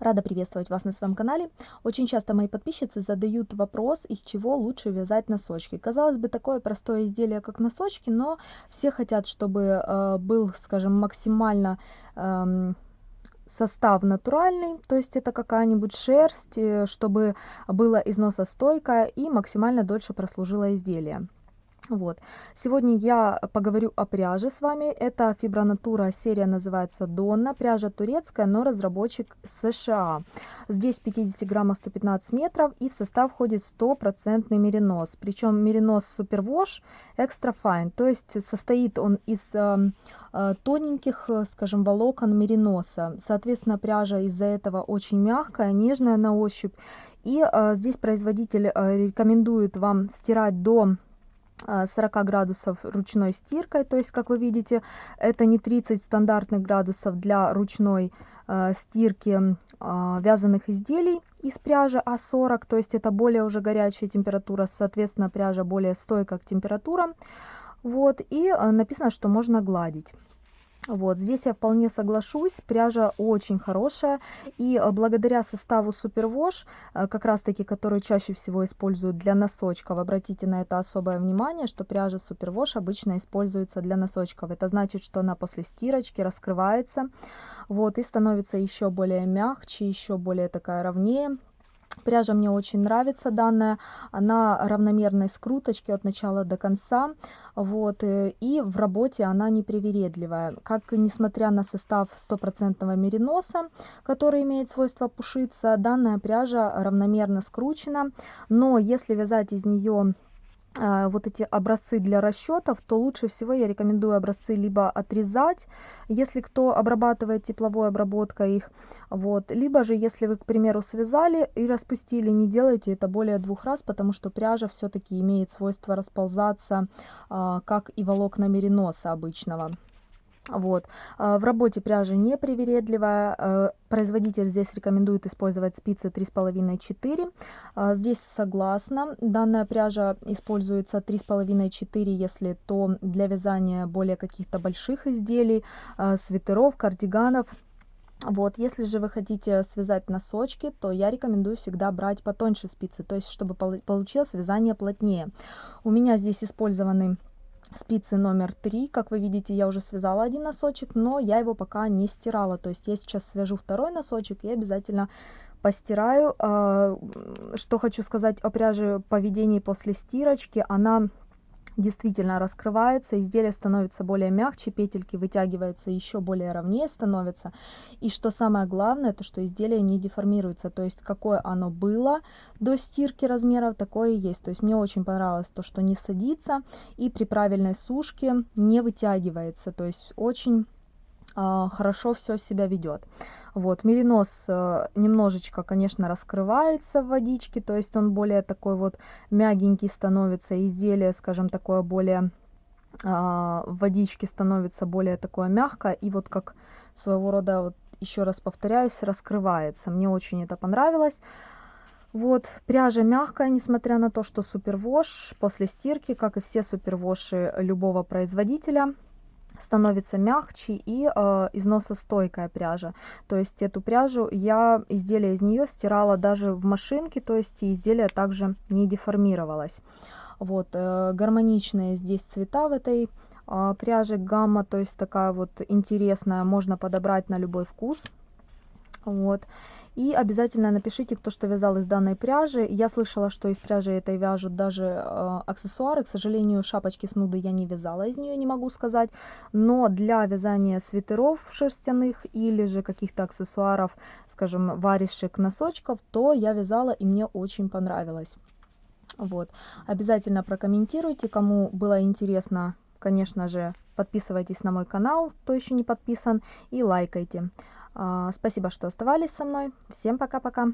Рада приветствовать вас на своем канале. Очень часто мои подписчицы задают вопрос, из чего лучше вязать носочки. Казалось бы, такое простое изделие, как носочки, но все хотят, чтобы э, был, скажем, максимально э, состав натуральный, то есть это какая-нибудь шерсть, э, чтобы было износостойкое и максимально дольше прослужило изделие. Вот. Сегодня я поговорю о пряже с вами. Это фибронатура, серия называется Донна. Пряжа турецкая, но разработчик США. Здесь 50 граммов 115 метров и в состав входит стопроцентный меринос. Причем меринос супервош экстра fine, то есть состоит он из э, э, тоненьких, скажем, волокон мериноса. Соответственно, пряжа из-за этого очень мягкая, нежная на ощупь. И э, здесь производитель рекомендует вам стирать до 40 а, градусов ручной стиркой, то есть, как вы видите, это не 30 стандартных градусов для ручной э, стирки э, вязаных изделий из пряжи, а 40, то есть это более уже горячая температура, соответственно, пряжа более стойкая к температурам. Вот, и написано, что можно гладить. Вот, здесь я вполне соглашусь, пряжа очень хорошая, и э, благодаря составу Супервош, э, как раз таки, который чаще всего используют для носочков, обратите на это особое внимание, что пряжа Супервош обычно используется для носочков. Это значит, что она после стирочки раскрывается, вот, и становится еще более мягче, еще более такая ровнее, Пряжа мне очень нравится данная, она равномерной скруточки от начала до конца, вот, э, и в работе она непривередливая. Как, несмотря на состав стопроцентного мериноса, который имеет свойство пушиться, данная пряжа равномерно скручена, но если вязать из нее вот эти образцы для расчетов, то лучше всего я рекомендую образцы либо отрезать, если кто обрабатывает тепловой обработкой их, вот, либо же если вы, к примеру, связали и распустили, не делайте это более двух раз, потому что пряжа все-таки имеет свойство расползаться, а, как и волокна мериноса обычного. Вот. А, в работе пряжа не привередливая. А, производитель здесь рекомендует использовать спицы 3,5-4. А, здесь согласна. Данная пряжа используется 3,5-4, если то для вязания более каких-то больших изделий, свитеров, кардиганов. Вот, если же вы хотите связать носочки, то я рекомендую всегда брать потоньше спицы, то есть чтобы получилось вязание плотнее. У меня здесь использованы спицы номер три. Как вы видите я уже связала один носочек но я его пока не стирала. То есть я сейчас свяжу второй носочек и обязательно постираю. А, что хочу сказать о пряже поведении после стирочки. Она действительно раскрывается, изделие становится более мягче, петельки вытягиваются еще более ровнее становятся. И что самое главное, то что изделие не деформируется, то есть какое оно было до стирки размеров, такое и есть. То есть мне очень понравилось то, что не садится и при правильной сушке не вытягивается, то есть очень хорошо все себя ведет. Вот, меринос э, немножечко, конечно, раскрывается в водичке, то есть он более такой вот мягенький становится, изделие, скажем, такое более а, в водичке становится более такое мягкое, и вот как своего рода, вот еще раз повторяюсь, раскрывается. Мне очень это понравилось. Вот, пряжа мягкая, несмотря на то, что супервош после стирки, как и все супервоши любого производителя, становится мягче и э, износостойкая пряжа. То есть эту пряжу я, изделие из нее стирала даже в машинке, то есть изделие также не деформировалось. Вот, э, гармоничные здесь цвета в этой э, пряже, гамма, то есть такая вот интересная, можно подобрать на любой вкус. Вот. И обязательно напишите, кто что вязал из данной пряжи. Я слышала, что из пряжи этой вяжут даже э, аксессуары. К сожалению, шапочки с нуды я не вязала из нее, не могу сказать. Но для вязания свитеров шерстяных или же каких-то аксессуаров, скажем, варежек, носочков, то я вязала и мне очень понравилось. Вот. Обязательно прокомментируйте, кому было интересно, конечно же, подписывайтесь на мой канал, кто еще не подписан, и лайкайте. А, спасибо, что оставались со мной. Всем пока-пока.